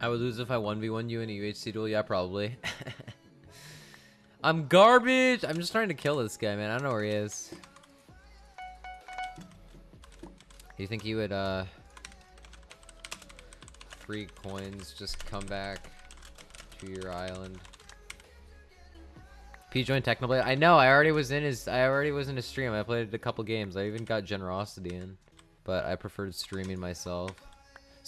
I would lose if I 1v1 you in a UHC duel. Yeah, probably. I'm garbage. I'm just trying to kill this guy, man. I don't know where he is. Do you think he would, uh... Free coins, just come back to your island? P joined Technoblade. I know. I already was in his. I already was in his stream. I played a couple games. I even got generosity in, but I preferred streaming myself.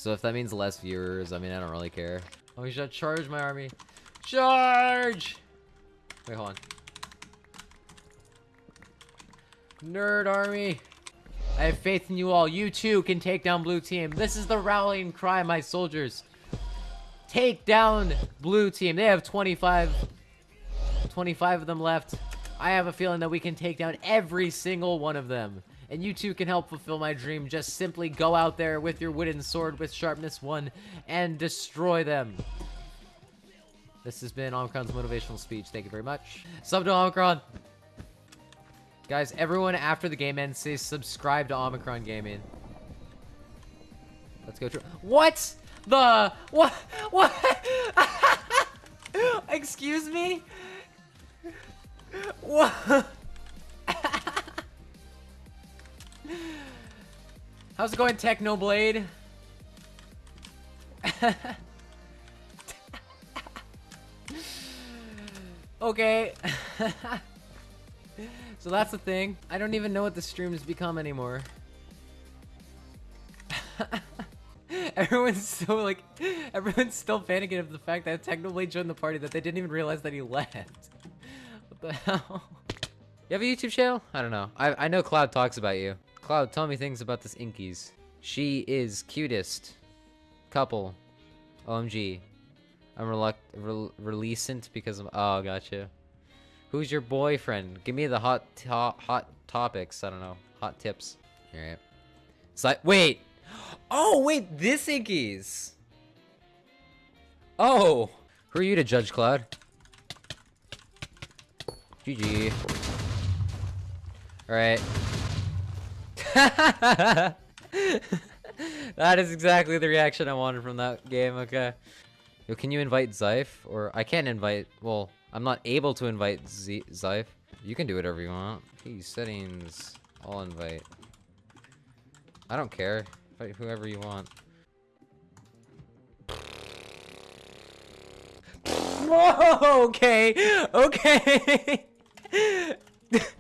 So if that means less viewers, I mean, I don't really care. Oh, he should charge my army. Charge! Wait, hold on. Nerd army. I have faith in you all. You too can take down blue team. This is the rallying cry, my soldiers. Take down blue team. They have 25 25 of them left. I have a feeling that we can take down every single one of them. And you too can help fulfill my dream. Just simply go out there with your wooden sword with sharpness 1 and destroy them. This has been Omicron's motivational speech. Thank you very much. Sub to Omicron. Guys, everyone after the game ends, say subscribe to Omicron Gaming. Let's go. What? The... What? What? Excuse me? What? How's it going, Technoblade? okay. so that's the thing. I don't even know what the stream has become anymore. everyone's so like, everyone's still panicking of the fact that Technoblade joined the party that they didn't even realize that he left. what the hell? You have a YouTube channel? I don't know. I, I know Cloud talks about you. Cloud, tell me things about this Inkies. She is cutest couple. OMG. I'm reluct re releasant because of- oh, gotcha. Who's your boyfriend? Give me the hot to hot topics. I don't know. Hot tips. Alright. So wait! Oh, wait, this Inkies! Oh! Who are you to judge, Cloud? GG. Alright. that is exactly the reaction I wanted from that game, okay. Yo, can you invite Zyph? Or, I can't invite, well, I'm not able to invite Z Zyph. You can do whatever you want. Hey, settings, I'll invite. I don't care. Invite whoever you want. Whoa, okay, okay.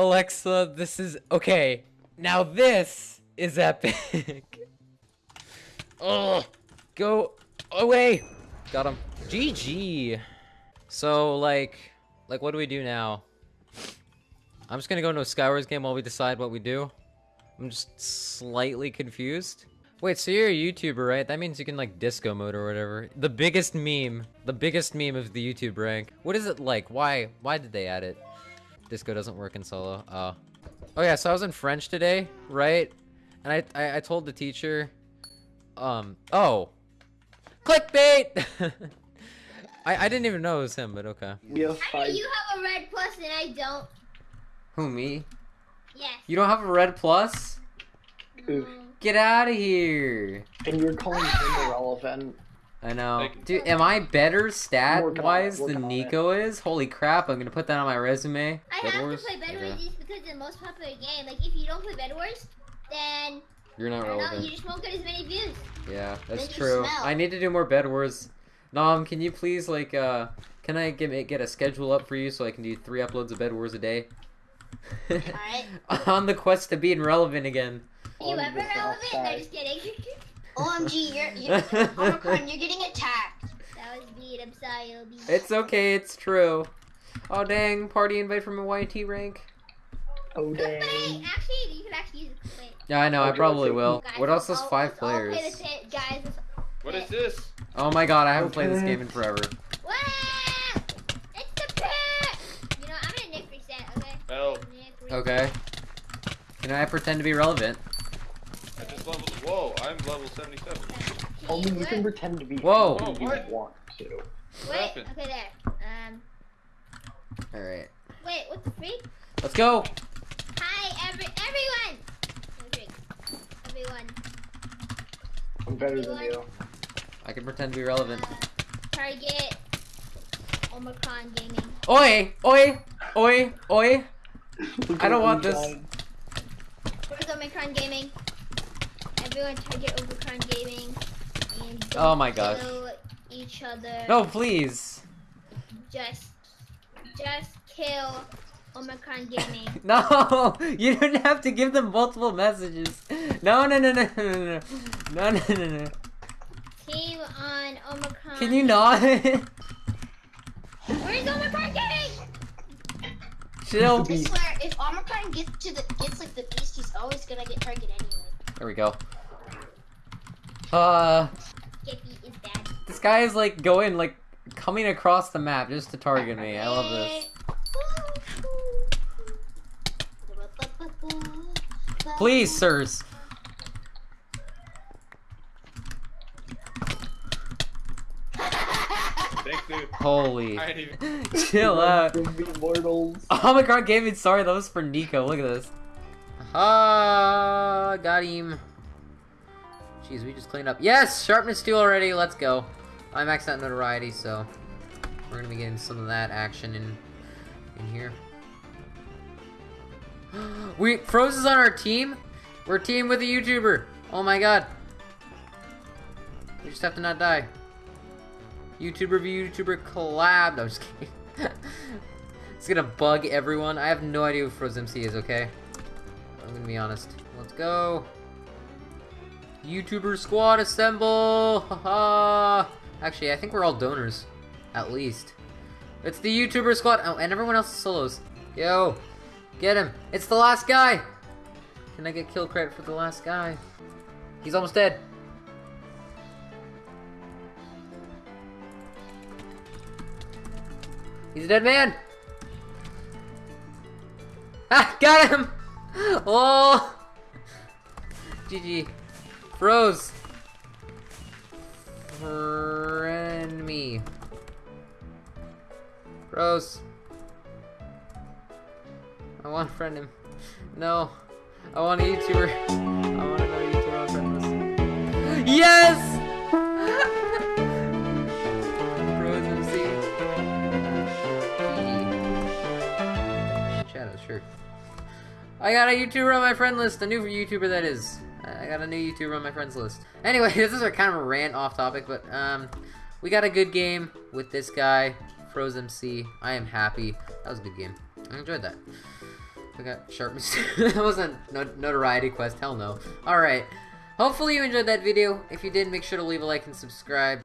Alexa, this is okay. Now this is epic. oh, go away. Got him. GG. So like, like what do we do now? I'm just gonna go into a Skywars game while we decide what we do. I'm just slightly confused. Wait, so you're a YouTuber, right? That means you can like disco mode or whatever. The biggest meme. The biggest meme of the YouTube rank. What is it like? Why? Why did they add it? Disco doesn't work in solo. Oh. Oh yeah, so I was in French today, right? And I, I, I told the teacher, um, oh. Clickbait! I, I didn't even know it was him, but okay. We have five. You have a red plus and I don't. Who, me? Yes. You don't have a red plus? Oof. Get out of here! And you're calling him irrelevant. I know. Dude, am I better stat-wise than Nico is? Holy crap, I'm gonna put that on my resume. I Bed have Wars? to play Bed Wars just because it's the most popular game. Like, if you don't play Bed Wars, then... You're not relevant. Know, you just won't get as many views. Yeah, that's true. I need to do more Bed Wars. Nom, can you please, like, uh... Can I get, get a schedule up for you so I can do three uploads of Bed Wars a day? Alright. on the quest to being relevant again. Are you ever relevant? No, just kidding. OMG, you're, you're Omicron, you're getting attacked. That was beat, I'm sorry, OB. It's okay, it's true. Oh dang, party invite from a YT rank. Oh dang. Actually, you can actually use it. Yeah, I know, I probably will. Guys, what else has five players? Pit, guys. What is this? Oh my god, I haven't okay. played this game in forever. What? It's the pit! You know, I'm gonna nick reset, okay? Oh. Okay. Can I pretend to be relevant? I just level. Whoa, I'm level 77. Only you can pretend to be. Whoa. Whoa you what? want to. Wait. Okay, there. Um. All right. Wait, what the freak? Let's go. Hi, every everyone. Everyone. I'm better than you. I can pretend to be relevant. Target Omicron Gaming. Oi! Oi! Oi! Oi! I don't want this. trying. Where's Omicron Gaming? Everyone target Omicron Gaming. And oh don't Oh my gosh. kill each other. No, please. Just, just kill Omicron Gaming. No! You don't have to give them multiple messages. No, no, no, no, no, no, no, no, no, no. Team on Omicron. Can you not? Where's Omicron Gaming? Chill. Be- I swear, if Omicron gets to the gets like the beast, he's always gonna get targeted anyway. There we go. Uh, Skippy is bad. this guy is like going like coming across the map just to target me. I love this. Please, sirs. Holy. I ain't even. Chill out. From the immortals. Omicron Gaming, sorry, that was for Nico. Look at this. Ah, got him. Jeez, we just cleaned up. Yes, sharpness two already. Let's go. I maxed out notoriety, so we're gonna be getting some of that action in in here. we Froze is on our team. We're team with a YouTuber. Oh my god. We just have to not die. YouTuber v YouTuber collab. I'm just kidding. it's gonna bug everyone. I have no idea who Froze MC is, okay? I'm gonna be honest. Let's go. YouTuber squad assemble! Haha! Actually, I think we're all donors. At least. It's the YouTuber squad. Oh, and everyone else is solos. Yo! Get him! It's the last guy! Can I get kill credit for the last guy? He's almost dead. He's a dead man! Ah, got him! Oh! GG. Froze. Friend me. Froze. I want to friend him. No. I want a YouTuber. I want another YouTuber on friend list. Yes! Shadow, sure. I got a YouTuber on my friend list, a new YouTuber that is. I got a new YouTuber on my friends list. Anyway, this is a kind of a rant off topic, but um, we got a good game with this guy, Froze MC. I am happy. That was a good game. I enjoyed that. We got sharpness. that wasn't no notoriety quest. Hell no. All right. Hopefully you enjoyed that video. If you did, make sure to leave a like and subscribe.